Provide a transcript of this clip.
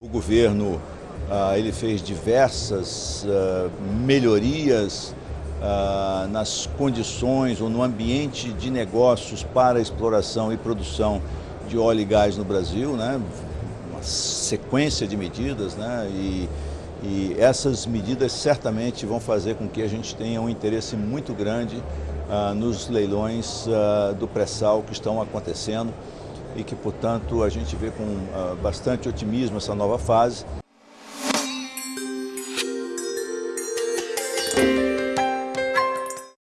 O governo ah, ele fez diversas ah, melhorias ah, nas condições ou no ambiente de negócios para exploração e produção de óleo e gás no Brasil, né? uma sequência de medidas né? e, e essas medidas certamente vão fazer com que a gente tenha um interesse muito grande nos leilões do pré-sal que estão acontecendo e que, portanto, a gente vê com uh, bastante otimismo essa nova fase.